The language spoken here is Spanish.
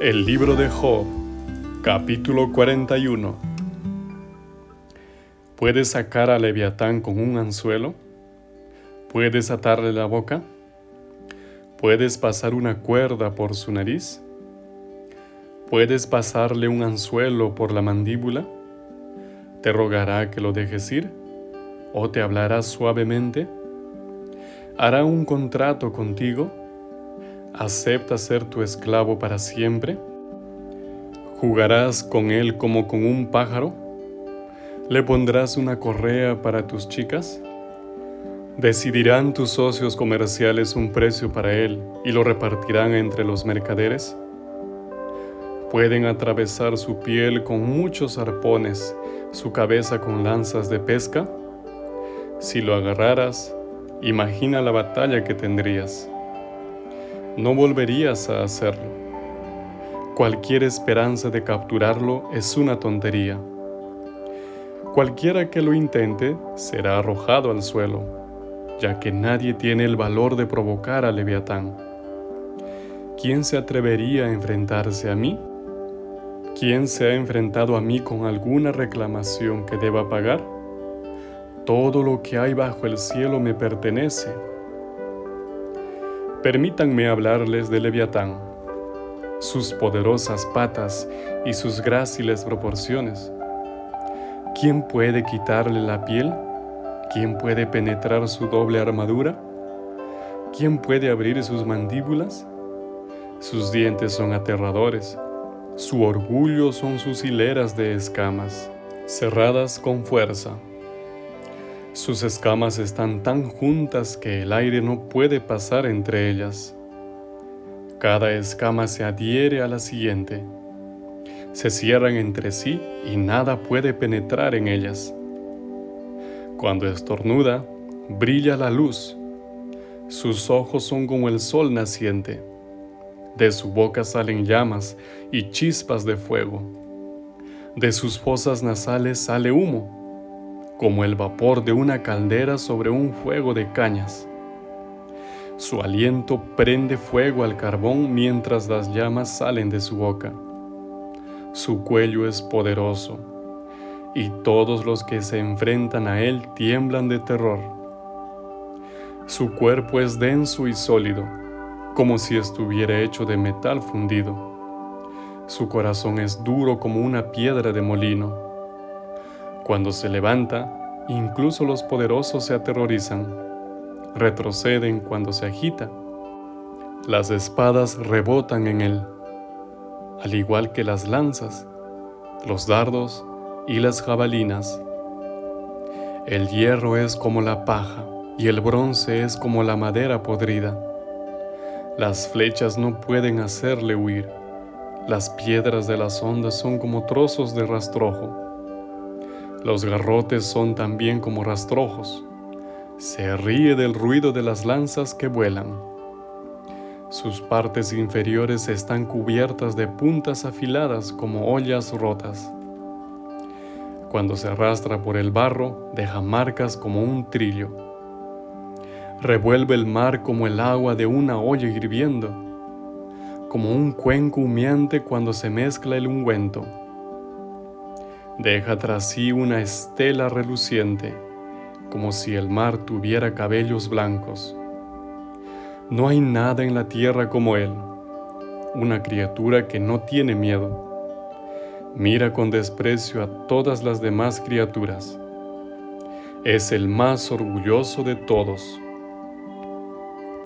El libro de Job, capítulo 41. ¿Puedes sacar a Leviatán con un anzuelo? ¿Puedes atarle la boca? ¿Puedes pasar una cuerda por su nariz? ¿Puedes pasarle un anzuelo por la mandíbula? ¿Te rogará que lo dejes ir? ¿O te hablará suavemente? ¿Hará un contrato contigo? ¿Acepta ser tu esclavo para siempre? ¿Jugarás con él como con un pájaro? ¿Le pondrás una correa para tus chicas? ¿Decidirán tus socios comerciales un precio para él y lo repartirán entre los mercaderes? Pueden atravesar su piel con muchos arpones, su cabeza con lanzas de pesca. Si lo agarraras, imagina la batalla que tendrías no volverías a hacerlo. Cualquier esperanza de capturarlo es una tontería. Cualquiera que lo intente será arrojado al suelo, ya que nadie tiene el valor de provocar a Leviatán. ¿Quién se atrevería a enfrentarse a mí? ¿Quién se ha enfrentado a mí con alguna reclamación que deba pagar? Todo lo que hay bajo el cielo me pertenece Permítanme hablarles de Leviatán, sus poderosas patas y sus gráciles proporciones. ¿Quién puede quitarle la piel? ¿Quién puede penetrar su doble armadura? ¿Quién puede abrir sus mandíbulas? Sus dientes son aterradores, su orgullo son sus hileras de escamas, cerradas con fuerza. Sus escamas están tan juntas que el aire no puede pasar entre ellas. Cada escama se adhiere a la siguiente. Se cierran entre sí y nada puede penetrar en ellas. Cuando estornuda, brilla la luz. Sus ojos son como el sol naciente. De su boca salen llamas y chispas de fuego. De sus fosas nasales sale humo como el vapor de una caldera sobre un fuego de cañas. Su aliento prende fuego al carbón mientras las llamas salen de su boca. Su cuello es poderoso, y todos los que se enfrentan a él tiemblan de terror. Su cuerpo es denso y sólido, como si estuviera hecho de metal fundido. Su corazón es duro como una piedra de molino cuando se levanta, incluso los poderosos se aterrorizan, retroceden cuando se agita. Las espadas rebotan en él, al igual que las lanzas, los dardos y las jabalinas. El hierro es como la paja y el bronce es como la madera podrida. Las flechas no pueden hacerle huir. Las piedras de las ondas son como trozos de rastrojo. Los garrotes son también como rastrojos. Se ríe del ruido de las lanzas que vuelan. Sus partes inferiores están cubiertas de puntas afiladas como ollas rotas. Cuando se arrastra por el barro, deja marcas como un trillo. Revuelve el mar como el agua de una olla hirviendo, como un cuenco humeante cuando se mezcla el ungüento Deja tras sí una estela reluciente, como si el mar tuviera cabellos blancos. No hay nada en la tierra como él, una criatura que no tiene miedo. Mira con desprecio a todas las demás criaturas. Es el más orgulloso de todos.